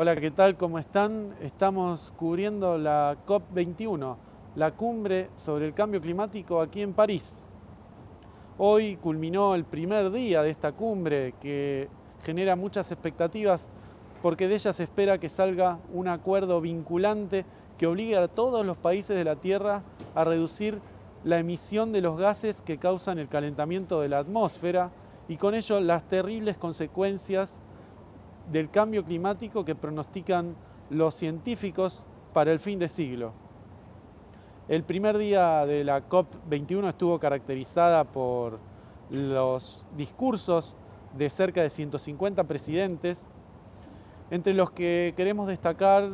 Hola, ¿qué tal? ¿Cómo están? Estamos cubriendo la COP21, la cumbre sobre el cambio climático aquí en París. Hoy culminó el primer día de esta cumbre que genera muchas expectativas porque de ella se espera que salga un acuerdo vinculante que obligue a todos los países de la Tierra a reducir la emisión de los gases que causan el calentamiento de la atmósfera y con ello las terribles consecuencias del cambio climático que pronostican los científicos para el fin de siglo. El primer día de la COP21 estuvo caracterizada por los discursos de cerca de 150 presidentes, entre los que queremos destacar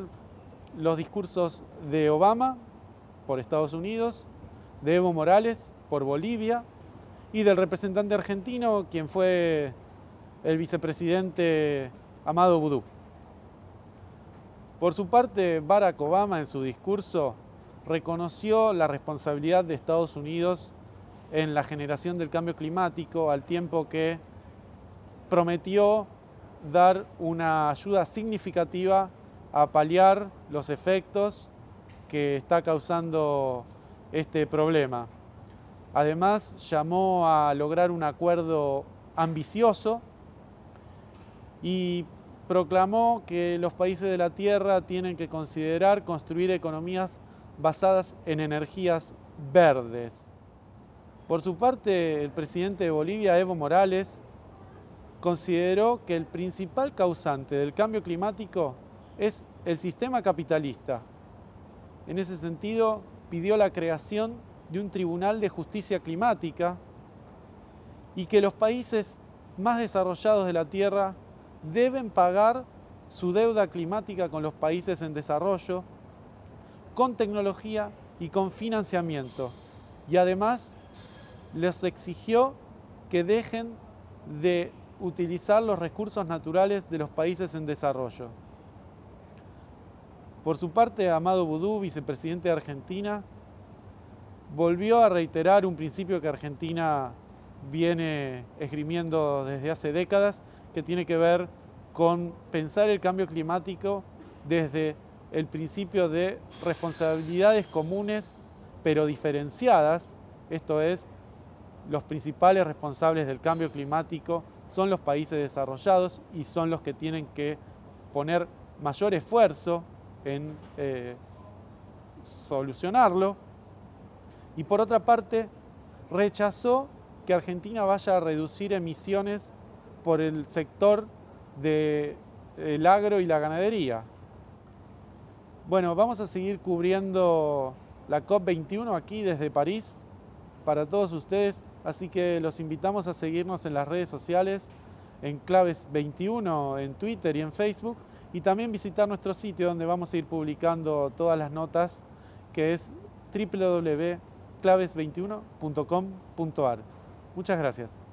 los discursos de Obama por Estados Unidos, de Evo Morales por Bolivia y del representante argentino, quien fue el vicepresidente Amado Vudú. Por su parte, Barack Obama en su discurso reconoció la responsabilidad de Estados Unidos en la generación del cambio climático al tiempo que prometió dar una ayuda significativa a paliar los efectos que está causando este problema. Además, llamó a lograr un acuerdo ambicioso y proclamó que los países de la Tierra tienen que considerar construir economías basadas en energías verdes. Por su parte, el presidente de Bolivia, Evo Morales, consideró que el principal causante del cambio climático es el sistema capitalista. En ese sentido, pidió la creación de un tribunal de justicia climática y que los países más desarrollados de la Tierra deben pagar su deuda climática con los países en desarrollo, con tecnología y con financiamiento. Y además les exigió que dejen de utilizar los recursos naturales de los países en desarrollo. Por su parte, Amado Boudou, vicepresidente de Argentina, volvió a reiterar un principio que Argentina viene esgrimiendo desde hace décadas que tiene que ver con pensar el cambio climático desde el principio de responsabilidades comunes pero diferenciadas, esto es, los principales responsables del cambio climático son los países desarrollados y son los que tienen que poner mayor esfuerzo en eh, solucionarlo. Y por otra parte, rechazó que Argentina vaya a reducir emisiones por el sector del agro y la ganadería. Bueno, vamos a seguir cubriendo la COP21 aquí desde París para todos ustedes, así que los invitamos a seguirnos en las redes sociales, en Claves21 en Twitter y en Facebook, y también visitar nuestro sitio donde vamos a ir publicando todas las notas, que es www.claves21.com.ar. Muchas gracias.